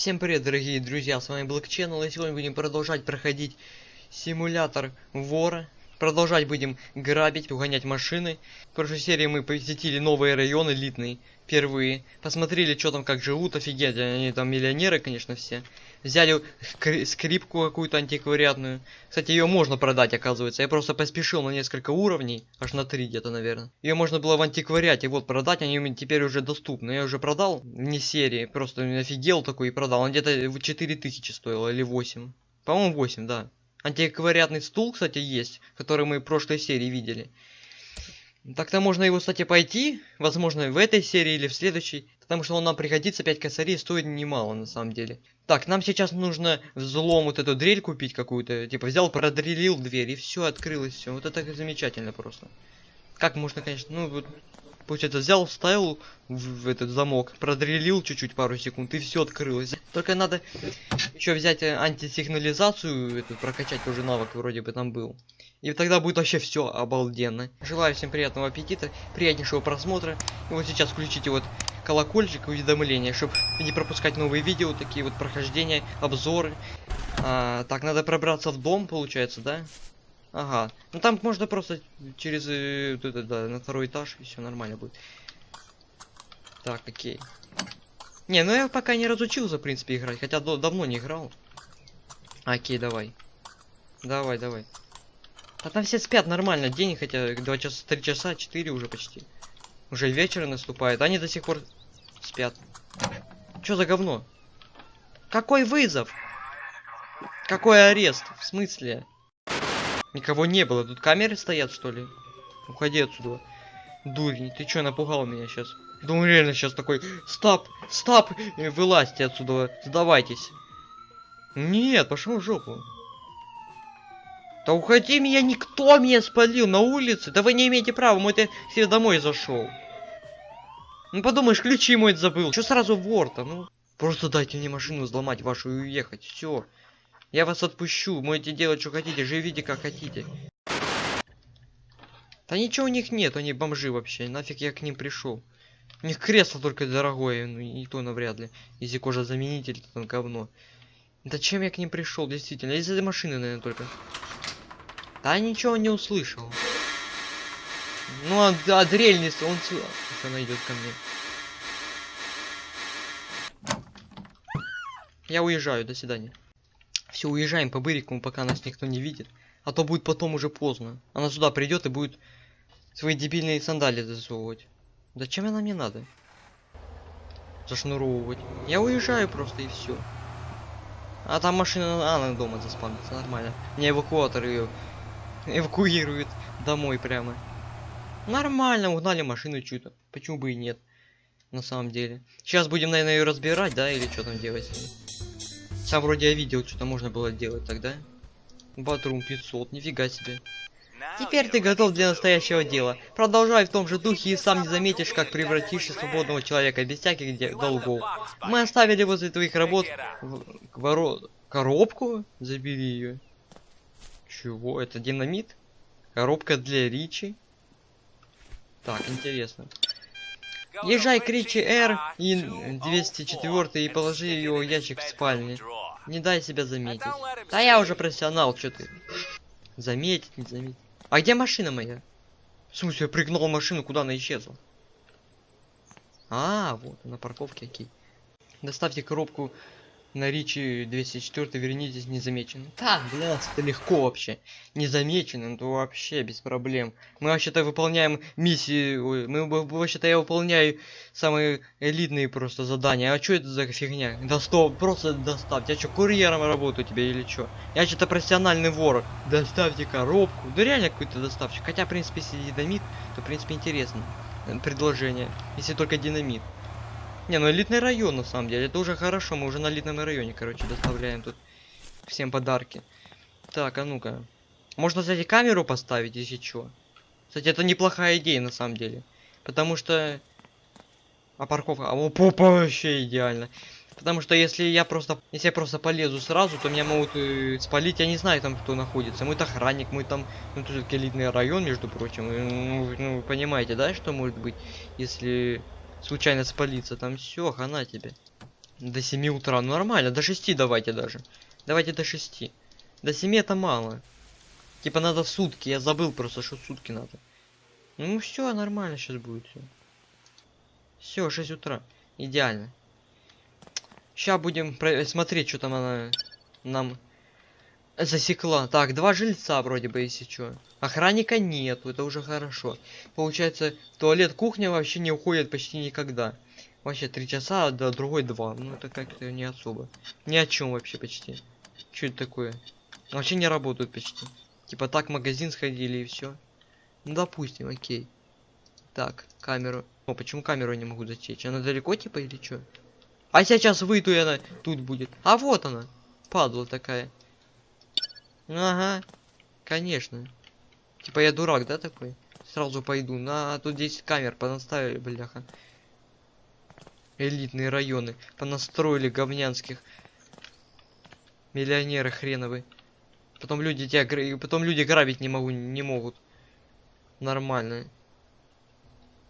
Всем привет, дорогие друзья, с вами Black Channel, и сегодня будем продолжать проходить симулятор вора. Продолжать будем грабить, угонять машины. В прошлой серии мы посетили новые районы элитные, впервые. Посмотрели, что там, как живут, офигеть, они там миллионеры, конечно, все. Взяли скри- скрипку какую-то антиквариатную. Кстати, ее можно продать, оказывается. Я просто поспешил на несколько уровней, аж на три где-то, наверное. Ее можно было в антиквариате вот продать, они теперь уже доступны. Я уже продал, не серии, просто офигел такой и продал. Он где-то в 4000 стоил или 8. По-моему, 8, да. Антиквариатный стул, кстати, есть, который мы в прошлой серии видели. Так-то можно его, кстати, пойти, возможно, в этой серии или в следующей, потому что он нам пригодится, 5 косарей стоит немало, на самом деле. Так, нам сейчас нужно взлом вот эту дрель купить какую-то, типа взял, продрелил дверь, и все, открылось все. Вот это замечательно просто. Как можно, конечно, ну вот, получается, взял, вставил в, в этот замок, продрелил чуть-чуть пару секунд, и все открылось. Только надо еще взять э, антисигнализацию, эту прокачать тоже навык вроде бы там был. И тогда будет вообще все обалденно. Желаю всем приятного аппетита, приятнейшего просмотра. И вот сейчас включите вот колокольчик уведомления, чтобы не пропускать новые видео, такие вот прохождения, обзоры. А, так, надо пробраться в дом, получается, да? Ага. Ну там можно просто через э, это, да, на второй этаж, и все нормально будет. Так, окей. Не, ну я пока не разучился, в принципе, играть, хотя до- давно не играл. Окей, давай. Давай, давай. А там все спят нормально, день, хотя 2 часа, 3 часа, 4 уже почти. Уже вечер наступает, они до сих пор спят. Чё за говно? Какой вызов? Какой арест? В смысле? Никого не было, тут камеры стоят, что ли? Уходи отсюда. Дурень, ты чё, напугал меня сейчас? Думаю, реально сейчас такой, стоп, стоп, э, вылазьте отсюда, сдавайтесь. Нет, пошел в жопу. Да уходи меня, никто меня спалил на улице. Да вы не имеете права, мой ты себе домой зашел. Ну подумаешь, ключи мой забыл. Что сразу вор-то, ну? Просто дайте мне машину взломать вашу и уехать. Все. Я вас отпущу. Можете делать, что хотите. Живите, как хотите. Да ничего у них нет, они бомжи вообще. Нафиг я к ним пришел. У них кресло только дорогое, ну и то навряд ли. Если кожа заменитель, то говно. Зачем я к ним пришел, действительно? Из-за машины, наверное, только. Да ничего не услышал. Ну, а, а дрель Он... с- Сейчас она ко мне. Я уезжаю, до свидания. Все, уезжаем по Бырикому, пока нас никто не видит. А то будет потом уже поздно. Она сюда придет и будет свои дебильные сандали засовывать. Зачем она мне надо? Зашнуровывать. Я уезжаю просто и все. А там машина, она дома заспавнится, нормально. Мне эвакуатор ее эвакуирует домой прямо. Нормально, угнали машину чью-то. Почему бы и нет? На самом деле. Сейчас будем, наверное, ее разбирать, да, или что там делать? Сам вроде я видел, что-то можно было делать тогда. Батрум 500, нифига себе. Теперь ты готов для настоящего дела. Продолжай в том же духе и сам не заметишь, как превратишься в свободного человека без всяких долгов. Мы оставили возле твоих работ в- воро- коробку? Забери ее. Чего? Это динамит? Коробка для Ричи? Так, интересно. Езжай к Ричи Р и 204 и положи ее ящик в спальне. Не дай себя заметить. Да я уже профессионал, что ты? Заметить, не заметить. А где машина моя? В смысле, я пригнал машину, куда она исчезла? А, вот, на парковке, окей. Доставьте коробку на Ричи 204, вернитесь незамеченным. Так, для нас это легко вообще. Незамеченным, то вообще без проблем. Мы вообще-то выполняем миссии, ой, мы вообще-то я выполняю самые элитные просто задания. А что это за фигня? Да стоп, просто доставьте. Я что, курьером работаю тебе или что? Я что-то профессиональный вор. Доставьте коробку. Да реально какой-то доставщик. Хотя, в принципе, если динамит, то, в принципе, интересно. Предложение. Если только динамит. Не, ну элитный район на самом деле. Это уже хорошо. Мы уже на элитном районе, короче, доставляем тут всем подарки. Так, а ну-ка. Можно, кстати, камеру поставить, если чё. Кстати, это неплохая идея на самом деле. Потому что... А парковка... А о, попа вообще идеально. Потому что если я просто... Если я просто полезу сразу, то меня могут э, спалить. Я не знаю там, кто находится. Мы охранник, мы там... Ну, тут элитный район, между прочим. И, Ну, ну, вы понимаете, да, что может быть, если случайно спалиться? Там все, хана тебе. До 7 утра, ну нормально, до 6 давайте даже. Давайте до 6. До 7 это мало. Типа надо в сутки, я забыл просто, что сутки надо. Ну все, нормально сейчас будет все. Все, 6 утра. Идеально. Сейчас будем смотреть, что там она нам засекла. Так, два жильца вроде бы, если что. Охранника нету, это уже хорошо. Получается, туалет, кухня вообще не уходит почти никогда. Вообще три часа, а до другой два. Ну это как-то не особо. Ни о чем вообще почти. Что это такое? Вообще не работают почти. Типа так магазин сходили и все. Ну допустим, окей. Так, камеру. О, почему камеру не могу затечь? Она далеко типа или что? А сейчас выйду и она тут будет. А вот она. Падла такая. Ага. Конечно. Типа я дурак, да, такой? Сразу пойду. На, тут 10 камер понаставили, бляха. Элитные районы. Понастроили говнянских. Миллионеры хреновы. Потом люди тебя потом люди грабить не могу, не могут. Нормально.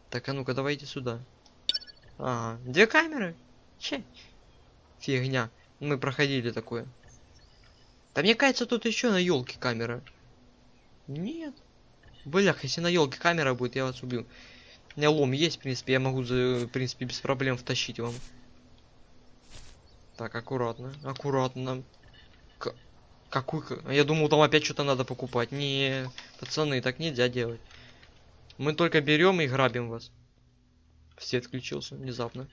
Так, а ну-ка, давайте сюда. Ага, две камеры? Че? Фигня. Мы проходили такое. Да мне кажется, тут еще на елке камера. Нет. Блях, если на елке камера будет, я вас убью. У меня лом есть, в принципе, я могу, в принципе, без проблем втащить вам. Так, аккуратно, аккуратно. К какой... Я думал, там опять что-то надо покупать. Не, пацаны, так нельзя делать. Мы только берем и грабим вас. Свет включился внезапно.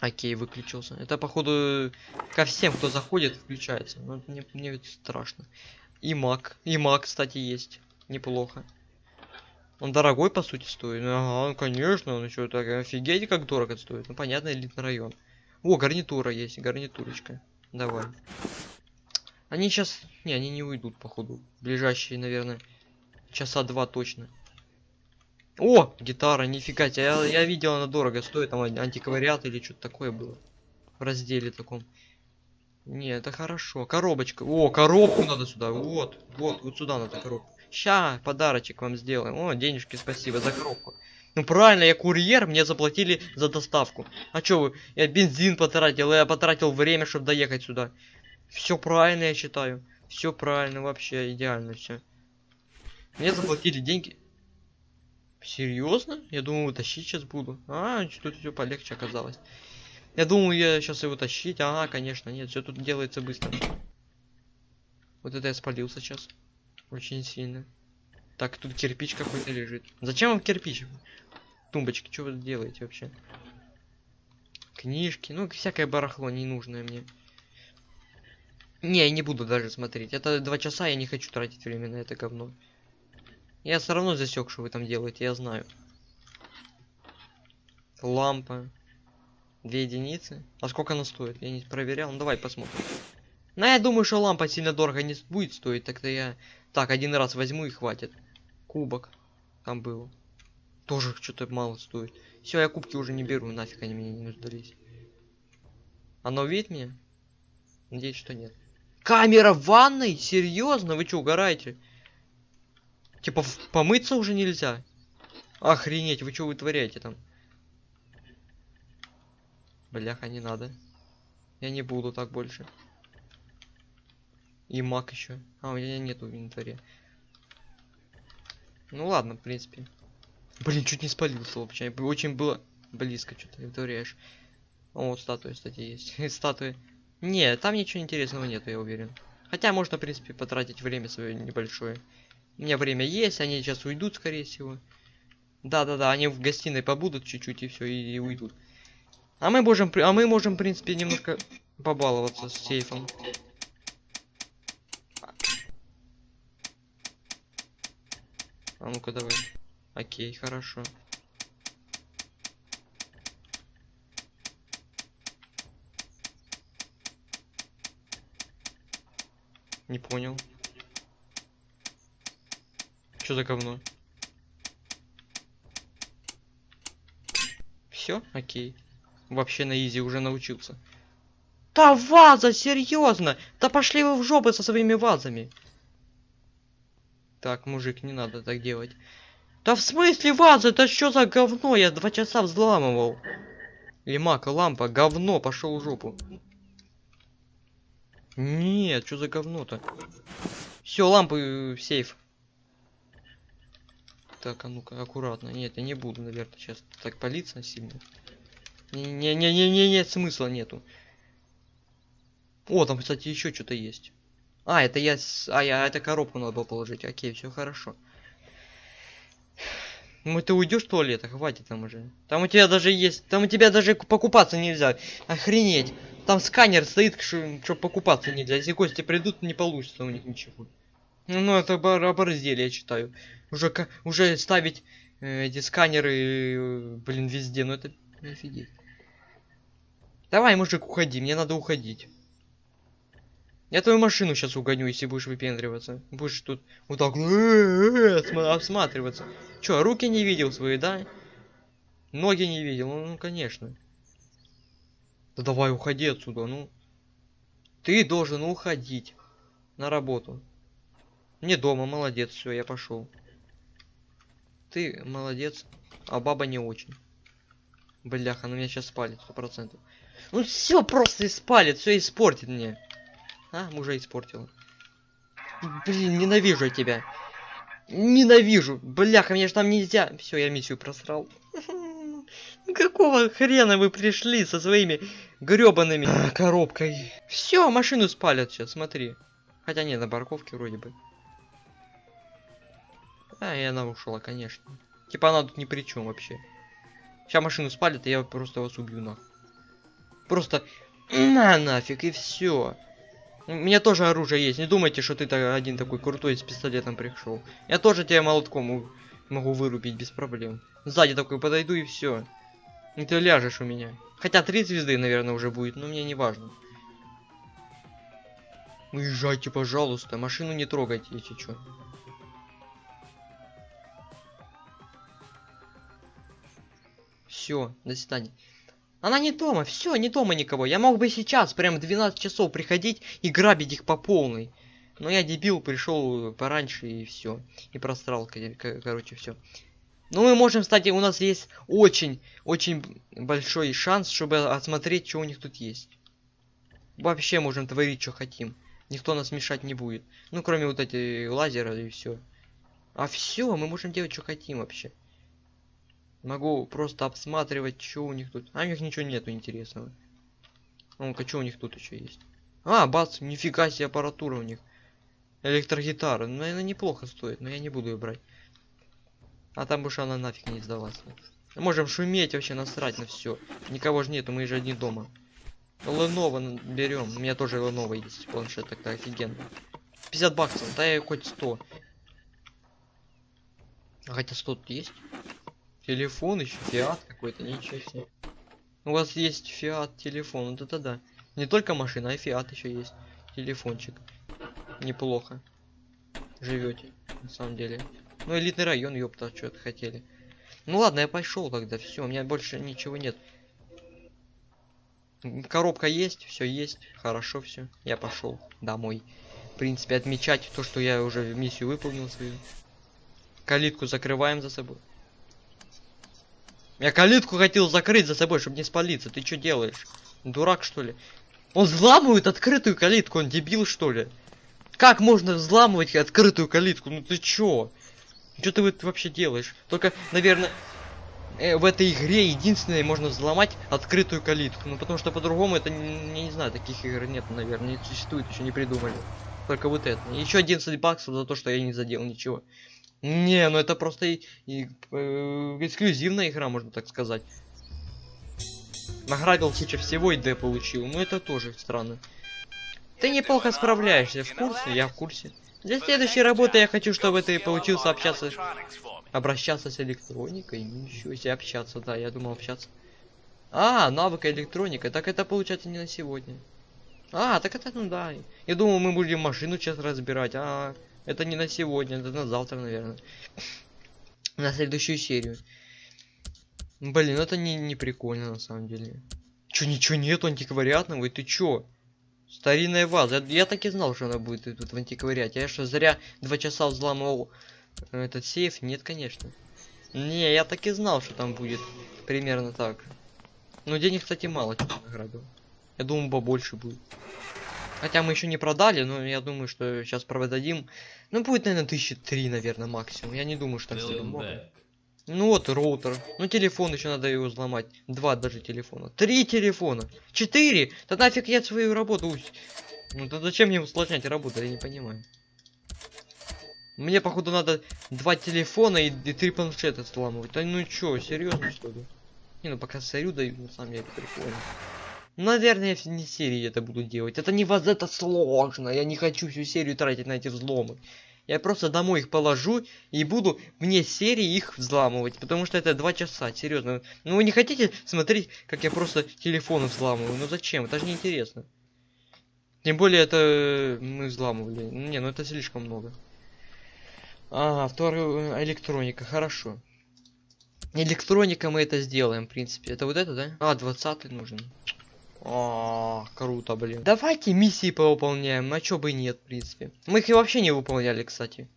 Окей, выключился. Это, походу, ко всем, кто заходит, включается. Ну, мне, мне страшно. И маг. И маг, кстати, есть. Неплохо. Он дорогой, по сути, стоит. Ага, конечно. Он еще так офигеть, как дорого стоит. Ну, понятно, элитный район. О, гарнитура есть, гарнитурочка. Давай. Они сейчас... Не, они не уйдут, походу. Ближайшие, наверное, часа два точно. О, гитара, нифига тебе. Я, я видел, она дорого стоит, там антиквариат или что-то такое было. В разделе таком. Не, это хорошо. Коробочка. О, коробку надо сюда. Вот, вот, вот сюда надо коробку. Ща, подарочек вам сделаем. О, денежки, спасибо за коробку. Ну правильно, я курьер, мне заплатили за доставку. А чё вы? Я бензин потратил, я потратил время, чтобы доехать сюда. Все правильно, я считаю. Все правильно, вообще идеально все. Мне заплатили деньги. Серьезно? Я думал, тащить сейчас буду. А, что-то все полегче оказалось. Я думал, я сейчас его тащить. Ага, конечно, нет, все тут делается быстро. Вот это я спалился сейчас. Очень сильно. Так, тут кирпич какой-то лежит. Зачем вам кирпич? Тумбочки, что вы делаете вообще? Книжки, ну, всякое барахло ненужное мне. Не, я не буду даже смотреть. Это два часа, я не хочу тратить время на это говно. Я все равно засек, что вы там делаете, я знаю. Лампа. Две единицы. А сколько она стоит? Я не проверял. Ну давай посмотрим. Ну я думаю, что лампа сильно дорого не будет стоить. Тогда я... Так, один раз возьму и хватит. Кубок. Там было. Тоже что-то мало стоит. Все, я кубки уже не беру. Нафиг они мне не сдались. Она увидит меня? Надеюсь, что нет. Камера в ванной? Серьезно? Вы что, угораете? Типа помыться уже нельзя? Охренеть, вы что вытворяете там? Бляха, не надо. Я не буду так больше. И маг еще. А, у меня нету в инвентаре. Ну ладно, в принципе. Блин, чуть не спалился вообще. Очень было близко что-то, вытворяешь. О, статуя, кстати, есть. Статуи. Не, там ничего интересного нету, я уверен. Хотя можно, в принципе, потратить время свое небольшое. У меня время есть, они сейчас уйдут, скорее всего. Да-да-да, они в гостиной побудут чуть-чуть и все, и, и уйдут. А мы можем, а мы можем, в принципе, немножко побаловаться с сейфом. А ну-ка давай. Окей, хорошо. Не понял. Что за говно? Все, окей. Вообще на изи уже научился. Да ваза, серьезно! Да пошли вы в жопу со своими вазами. Так, мужик, не надо так делать. Да в смысле ваза? Это что за говно? Я два часа взламывал. Лимака, лампа, говно, пошел в жопу. Нет, что за говно-то? Все, лампы в сейф. Так, а ну-ка, аккуратно. Нет, я не буду, наверное, сейчас так палиться сильно. Не-не-не-не, нет смысла нету. О, там, кстати, еще что-то есть. А, это я... А, я... Это коробку надо было положить. Окей, все хорошо. Ну ты уйдешь в туалет, хватит там уже. Там у тебя даже есть... Там у тебя даже покупаться нельзя. Охренеть. Там сканер стоит, что покупаться нельзя. Если гости придут, не получится у них ничего. Ну, это оборзели, я читаю. Уже, уже ставить э, эти сканеры, э, блин, везде. Ну это офигеть. Давай, мужик, уходи. Мне надо уходить. Я твою машину сейчас угоню, если будешь выпендриваться. Будешь тут вот так осматриваться. Чё, руки не видел свои, да? Ноги не видел, ну, ну конечно. Да давай уходи отсюда, ну. Ты должен уходить на работу. Не дома, молодец, все, я пошел. Ты молодец, а баба не очень. Бляха, она меня сейчас спалит, сто процентов. Ну все просто испалит, все испортит мне. А, мужа испортила. Блин, ненавижу я тебя. Ненавижу. Бляха, мне же там нельзя. Все, я миссию просрал. Какого хрена вы пришли со своими гребаными а, коробкой? Все, машину спалят сейчас, смотри. Хотя не, на парковке вроде бы. А, и она ушла, конечно. Типа она тут ни при чем вообще. Сейчас машину спалят, и я просто вас убью нахуй. Просто на нафиг, и все. У меня тоже оружие есть. Не думайте, что ты -то один такой крутой с пистолетом пришел. Я тоже тебя молотком могу вырубить без проблем. Сзади такой подойду и все. И ты ляжешь у меня. Хотя три звезды, наверное, уже будет, но мне не важно. Уезжайте, пожалуйста. Машину не трогайте, если что. Все, до свидания. Она не дома, все, не дома никого. Я мог бы сейчас, прям в 12 часов приходить и грабить их по полной. Но я дебил, пришел пораньше и все. И просрал, короче, все. Ну, мы можем, кстати, у нас есть очень, очень большой шанс, чтобы осмотреть, что у них тут есть. Вообще можем творить, что хотим. Никто нас мешать не будет. Ну, кроме вот эти лазера и все. А все, мы можем делать, что хотим вообще. Могу просто обсматривать, что у них тут. А у них ничего нету интересного. Ну-ка, что у них тут еще есть? А, бац, нифига себе аппаратура у них. Электрогитара. Ну, наверное, неплохо стоит, но я не буду ее брать. А там больше она нафиг не сдалась. Можем шуметь вообще насрать на все. Никого же нету, мы же одни дома. Lenovo берем. У меня тоже Lenovo есть планшет, так-то офигенно. 50 баксов, да я хоть 100. А хотя 100 тут есть. Телефон еще, фиат какой-то, ничего себе. У вас есть фиат телефон, вот это да. Не только машина, а фиат еще есть. Телефончик. Неплохо. Живете, на самом деле. Ну, элитный район, ёпта, что-то хотели. Ну ладно, я пошел тогда, все, у меня больше ничего нет. Коробка есть, все есть, хорошо все. Я пошел домой. В принципе, отмечать то, что я уже миссию выполнил свою. Калитку закрываем за собой. Я калитку хотел закрыть за собой, чтобы не спалиться. Ты что делаешь? Дурак, что ли? Он взламывает открытую калитку, он дебил, что ли? Как можно взламывать открытую калитку? Ну ты чё? Что ты вообще делаешь? Только, наверное, э, в этой игре единственное можно взломать открытую калитку. Ну потому что по-другому это, не, не знаю, таких игр нет, наверное, не существует, еще не придумали. Только вот это. Еще 11 баксов за то, что я не задел ничего. Не, ну это просто и, и, э, эксклюзивная игра, можно так сказать. Награбил куча всего и Д получил. Ну это тоже странно. Ты неплохо справляешься, в курсе? Я в курсе. Для следующей работы я хочу, чтобы ты получился общаться... Обращаться с электроникой? Ничего себе общаться, да, я думал общаться. А, навык электроника. Так это получается не на сегодня. А, так это, ну да. Я думал, мы будем машину сейчас разбирать. А, это не на сегодня, это на завтра, наверное. На следующую серию. Блин, это не, не прикольно на самом деле. Чё, ничего нету антиквариатного? И ты чё? Старинная ваза. Я, я так и знал, что она будет тут в антиквариате. Я что, зря два часа взламывал этот сейф? Нет, конечно. Не, я так и знал, что там будет примерно так. Но денег, кстати, мало что награбил. Я думаю, побольше будет. Хотя мы еще не продали, но я думаю, что сейчас продадим. Ну, будет, наверное, тысячи три, наверное, максимум. Я не думаю, что так сильно много. Ну вот роутер. Ну телефон еще надо его взломать. Два даже телефона. Три телефона. Четыре. Да нафиг я свою работу. Ну то зачем мне усложнять работу, я не понимаю. Мне походу надо два телефона и, и три планшета взламывать. Да ну чё, серьезно что ли? Не, ну пока сорю даю, на самом деле прикольно. Наверное, я не серии это буду делать. Это не вот это сложно. Я не хочу всю серию тратить на эти взломы. Я просто домой их положу и буду вне серии их взламывать. Потому что это два часа, серьезно. Ну вы не хотите смотреть, как я просто телефоны взламываю? Ну зачем? Это же не интересно. Тем более это мы взламывали. Не, ну это слишком много. Ага, вторая электроника, хорошо. Электроника мы это сделаем, в принципе. Это вот это, да? А, 20 нужен. А, круто, блин. Давайте миссии повыполняем, а чё бы и нет, в принципе. Мы их и вообще не выполняли, кстати.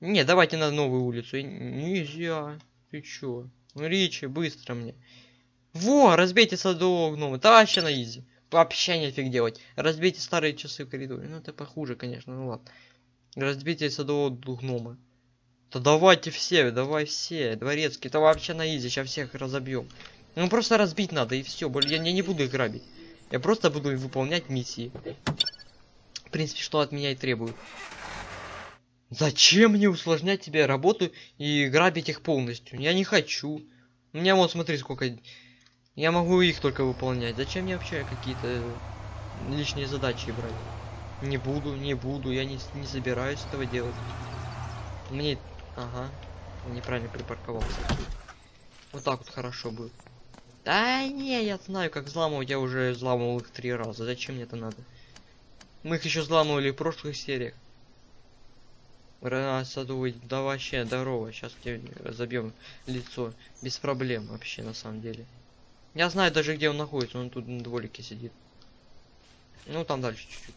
Не, давайте на новую улицу. Нельзя. Ты чё? Ричи, быстро мне. Во, разбейте садового гнома. Да вообще на изи. Вообще нифиг делать. Разбейте старые часы в коридоре. Ну это похуже, конечно, ну ладно. Разбейте садового гнома. Да давайте все, давай все. Дворецкий, это вообще на изи, сейчас всех разобьем. Ну просто разбить надо и все. Я, я не буду их грабить. Я просто буду выполнять миссии. В принципе, что от меня и требуют. Зачем мне усложнять тебе работу и грабить их полностью? Я не хочу. У меня вот смотри сколько. Я могу их только выполнять. Зачем мне вообще какие-то лишние задачи брать? Не буду, не буду, я не, не собираюсь этого делать. Мне... Ага. Неправильно припарковался. Вот так вот хорошо будет. Да не, я знаю, как взламывать, я уже взламывал их три раза. Зачем мне это надо? Мы их еще взламывали в прошлых сериях. Садовый, да вообще, здорово. Сейчас тебе разобьем лицо. Без проблем вообще, на самом деле. Я знаю даже, где он находится. Он тут на дворике сидит. Ну, там дальше чуть-чуть.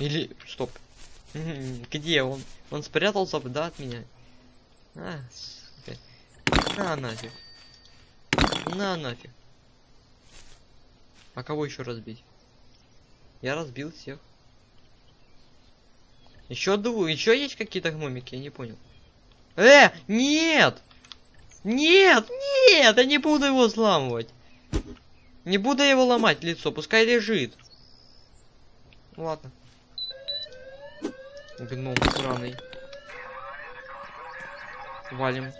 Или... Стоп. Где он? Он спрятался, да, от меня? А, на нафиг. На нафиг. А кого еще разбить? Я разбил всех. Еще двое. Еще есть какие-то гномики? Я не понял. Э, нет! Нет, нет, я не буду его взламывать. Не буду его ломать лицо, пускай лежит. Ладно. Гном сраный. Валим.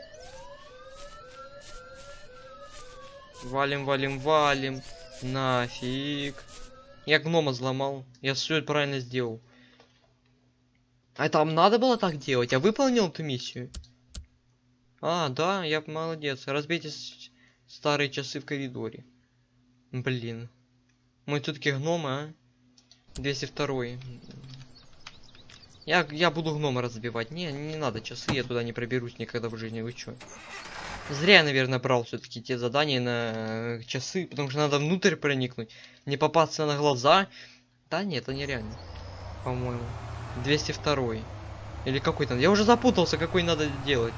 Валим, валим, валим. Нафиг. Я гнома взломал. Я все правильно сделал. А там надо было так делать? Я выполнил эту миссию? А, да, я молодец. Разбейте старые часы в коридоре. Блин. Мы все-таки гномы, а? 202 я, я буду гнома разбивать. Не, не надо часы, я туда не проберусь никогда в жизни. Вы чё? Зря я, наверное, брал все-таки те задания на э, часы, потому что надо внутрь проникнуть, не попасться на глаза. Да нет, это нереально. По-моему. 202 Или какой там? Я уже запутался, какой надо делать.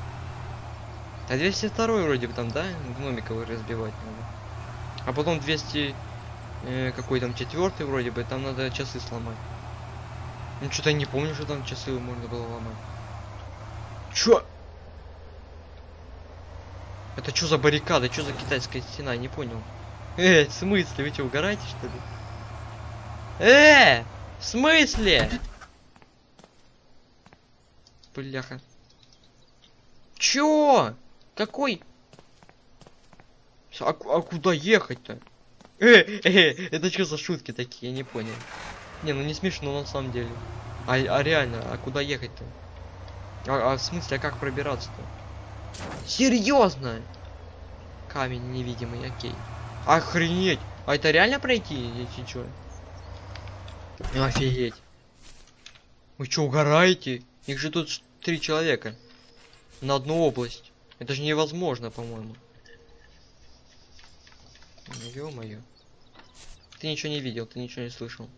А 202 вроде бы там, да? Гномиков разбивать надо. А потом 200... Э, какой там четвертый вроде бы, там надо часы сломать. Ну что-то не помню, что там часы можно было ломать. Чё? Это что за баррикада? Что за китайская стена? Не понял. Э, в смысле? Вы что, угораете, что ли? Э! В смысле? Бляха. Чё? Какой? А, а куда ехать-то? Э, э, это что за шутки такие? Я не понял. Не, ну не смешно на самом деле. А, а реально, а куда ехать-то? А, а в смысле, а как пробираться-то? Серьезно? Камень невидимый, окей. Охренеть! А это реально пройти, если чё? Офигеть. Вы что, угораете? Их же тут три человека. На одну область. Это же невозможно, по-моему. Ё-моё. Ты ничего не видел, ты ничего не слышал.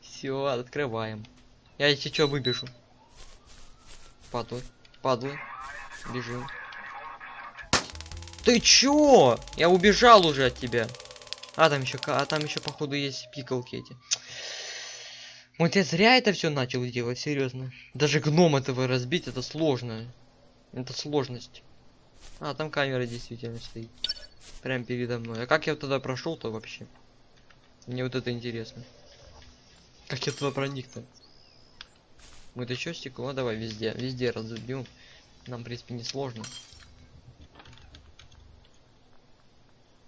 Все, открываем. Я если что выбежу. Падлы. Падлы. Бежим. Ты чё? Я убежал уже от тебя. А там еще, а там еще походу есть пикалки эти. Вот я зря это все начал делать, серьезно. Даже гном этого разбить, это сложно. Это сложность. А, там камера действительно стоит. Прям передо мной. А как я туда прошел-то вообще? Мне вот это интересно. Как я туда проник-то? Вот еще стекло, давай везде, везде разобьем. Нам, в принципе, не сложно.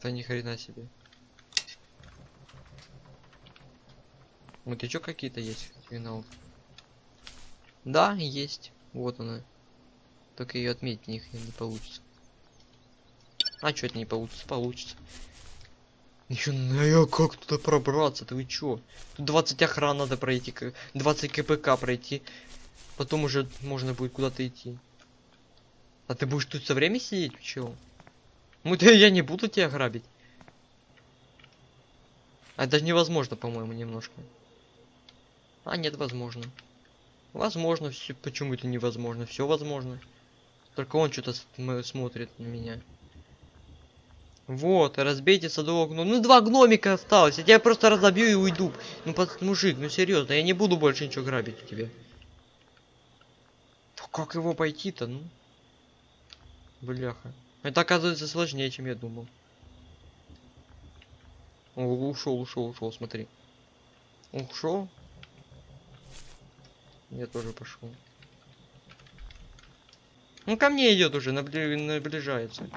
Да ни хрена себе. Вот еще какие-то есть финал. Да, есть. Вот она. Только ее отметить них не получится. А что это не получится? Получится. Еще ну как туда пробраться? Ты вы чё? Тут 20 охран надо пройти, 20 КПК пройти. Потом уже можно будет куда-то идти. А ты будешь тут все время сидеть, чего? Ну да я не буду тебя грабить. А даже невозможно, по-моему, немножко. А нет, возможно. Возможно, все. Почему это невозможно? Все возможно. Только он что-то смотрит на меня. Вот, разбейте садового гном. Ну, два гномика осталось. Я тебя просто разобью и уйду. Ну, под... мужик, ну серьезно, я не буду больше ничего грабить у тебя. Как его пойти-то, ну? Бляха. Это оказывается сложнее, чем я думал. Ушел, ушел, ушел, смотри. Ушел. Я тоже пошел. Ну ко мне идет уже, набли... наближается.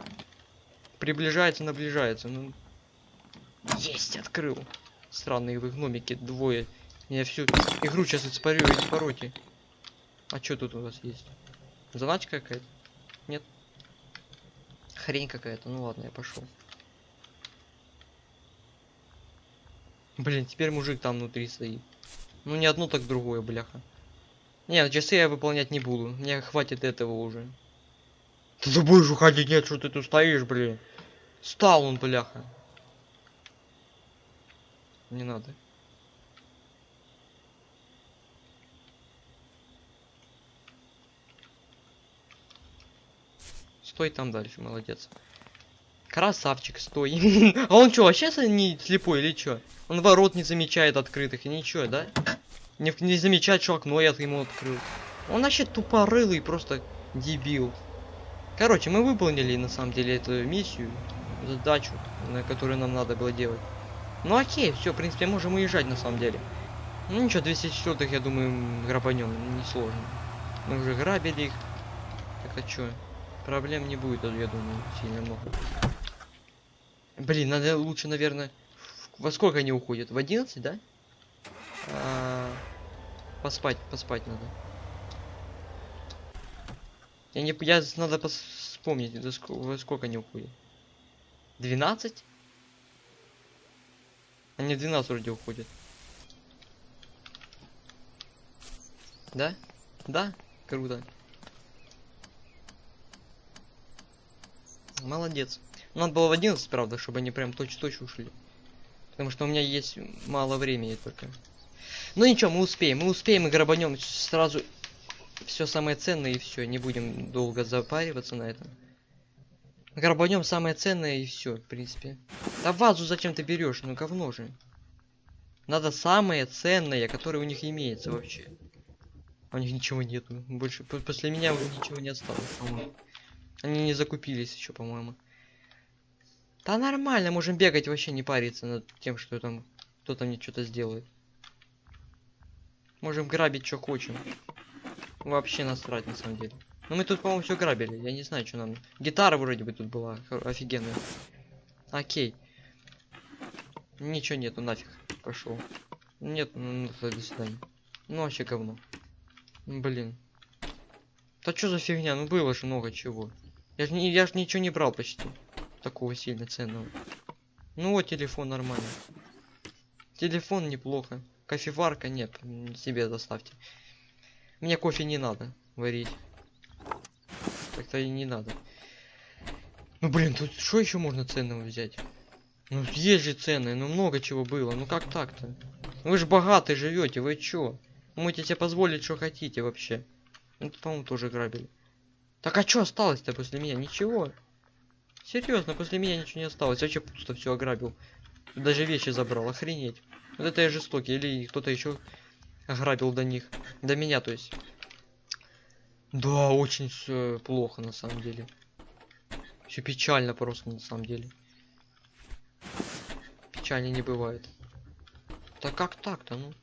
Приближается, наближается. Ну... Есть, открыл. Странные вы гномики, двое. Я всю игру сейчас испарю эти пороки. А что тут у вас есть? Заначка какая-то? Нет. Хрень какая-то. Ну ладно, я пошел. Блин, теперь мужик там внутри стоит. Ну не одно, так другое, бляха. Нет, часы я выполнять не буду. Мне хватит этого уже. Ты ты будешь уходить, нет, что ты тут стоишь, блин. Стал он, бляха. Не надо. Стой там дальше, молодец. Красавчик, стой. а он что, вообще не слепой или что? Он ворот не замечает открытых и ничего, да? Не, не замечать, что окно я ему открыл. Он вообще тупорылый, просто дебил. Короче, мы выполнили на самом деле эту миссию, задачу, на которую нам надо было делать. Ну окей, все, в принципе, можем уезжать на самом деле. Ну ничего, 204 я думаю, грабанем, не сложно. Мы уже грабили их. Так а что? Проблем не будет, я думаю, сильно много. Блин, надо лучше, наверное... Во сколько они уходят? В 11, да? А, поспать, поспать надо. Я не... Я... Надо вспомнить, до сколько, во сколько они уходят. 12? Они 12 вроде уходят. Да? Да? Круто. Молодец. Надо было в 11, правда, чтобы они прям точь-точь ушли. Потому что у меня есть мало времени только. Ну ничего, мы успеем. Мы успеем и грабанем сразу все самое ценное и все. Не будем долго запариваться на этом. Грабанем самое ценное и все, в принципе. Да вазу зачем ты берешь? Ну говно же. Надо самое ценное, которое у них имеется вообще. У них ничего нету. Больше после меня уже ничего не осталось. Они не закупились еще, по-моему. Да нормально, можем бегать, вообще не париться над тем, что там кто-то мне что-то сделает. Можем грабить, что хочем. Вообще насрать, на самом деле. Но мы тут, по-моему, все грабили. Я не знаю, что нам... Гитара вроде бы тут была. Офигенная. Окей. Ничего нету, нафиг. Пошел. Нет, ну, ну до свидания. Ну, вообще говно. Блин. Да что за фигня? Ну было же много чего. Я ж, не, я ж ничего не брал почти такого сильно ценного. Ну вот телефон нормально. Телефон неплохо. Кофеварка нет, себе доставьте. Мне кофе не надо варить. Так-то и не надо. Ну блин, тут что еще можно ценного взять? Ну есть же ценные, ну много чего было. Ну как так-то? Вы же богатые живете, вы чё? Можете себе позволить, что хотите вообще. Ну, по-моему, тоже грабили. Так а что осталось-то после меня? Ничего. Серьезно, после меня ничего не осталось. Вообще пусто все ограбил. Даже вещи забрал, охренеть. Вот это я жестокий. Или кто-то еще ограбил до них. До меня, то есть. Да, очень все плохо на самом деле. Все печально просто на самом деле. Печально не бывает. Да как так-то, ну?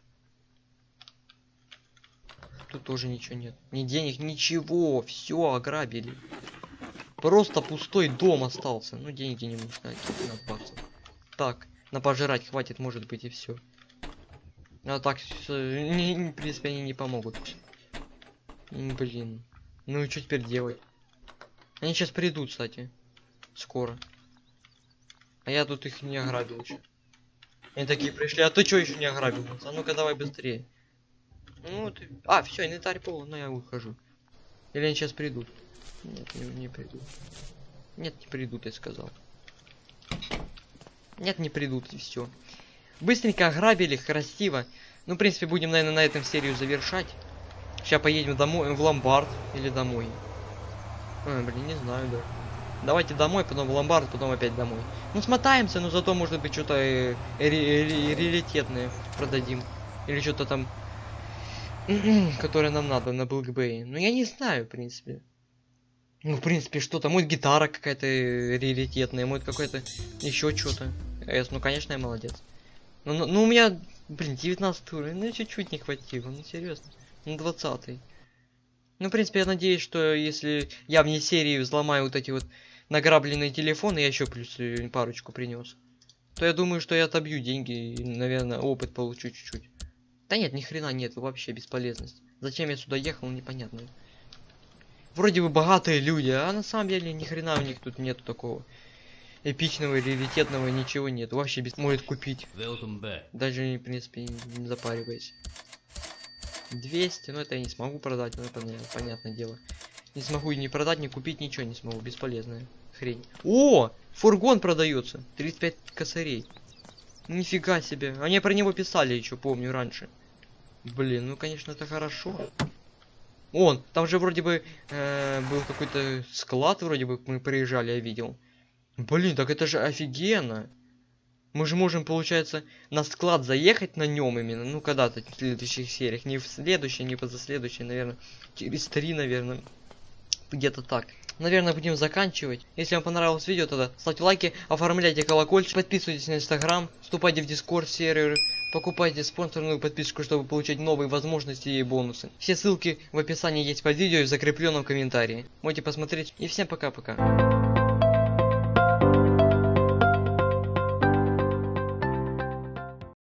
Тут тоже ничего нет. Ни денег, ничего. Все ограбили. Просто пустой дом остался. Ну, деньги не нужны. 15 баксов. Так, на пожрать хватит, может быть, и все. А так, в принципе, они не помогут. Блин. Ну и что теперь делать? Они сейчас придут, кстати. Скоро. А я тут их не ограбил еще. Они такие пришли, а ты что еще не ограбил? А ну-ка давай быстрее. Ну ты... А, все, инвентарь полон, но я ухожу. Или они сейчас придут? Нет, не, не придут. Нет, не придут, я сказал. Нет, не придут, и все. Быстренько ограбили, красиво. Ну, в принципе, будем, наверное, на этом серию завершать. Сейчас поедем домой, в ломбард или домой. А, блин, не знаю даже. Давайте домой, потом в ломбард, потом опять домой. Ну, смотаемся, но зато, может быть, что-то э, продадим. Или что-то там, которое нам надо на Блэкбэй. Ну, я не знаю, в принципе. Ну, в принципе, что-то. Может, гитара какая-то э, раритетная, может, какой-то еще что-то. Эс, ну, конечно, я молодец. Ну, ну, ну, у меня, блин, 19 уровень, ну, чуть-чуть не хватило, ну, серьезно. Ну, 20 -й. Ну, в принципе, я надеюсь, что если я вне серии взломаю вот эти вот награбленные телефоны, я еще плюс э, парочку принес, то я думаю, что я отобью деньги и, наверное, опыт получу чуть-чуть. Да нет, ни хрена нет, вообще бесполезность. Зачем я сюда ехал, непонятно. Вроде бы богатые люди, а на самом деле ни хрена у них тут нету такого эпичного или раритетного, ничего нет. Вообще без может купить. Даже, в принципе, не запариваясь. 200, но это я не смогу продать, ну это наверное, понятное дело. Не смогу и не продать, не купить, ничего не смогу, бесполезная хрень. О, фургон продается, 35 косарей. Нифига себе, они про него писали еще, помню, раньше. Блин, ну конечно это хорошо. Он, там же вроде бы э, был какой-то склад, вроде бы мы приезжали, я видел. Блин, так это же офигенно. Мы же можем, получается, на склад заехать на нем именно, ну, когда-то в следующих сериях. Не в следующей, не позаследующей, наверное. Через три, наверное. Где-то так. Наверное, будем заканчивать. Если вам понравилось видео, тогда ставьте лайки, оформляйте колокольчик, подписывайтесь на инстаграм, вступайте в дискорд серверы, покупайте спонсорную подписку, чтобы получать новые возможности и бонусы. Все ссылки в описании есть под видео и в закрепленном комментарии. Можете посмотреть. И всем пока-пока.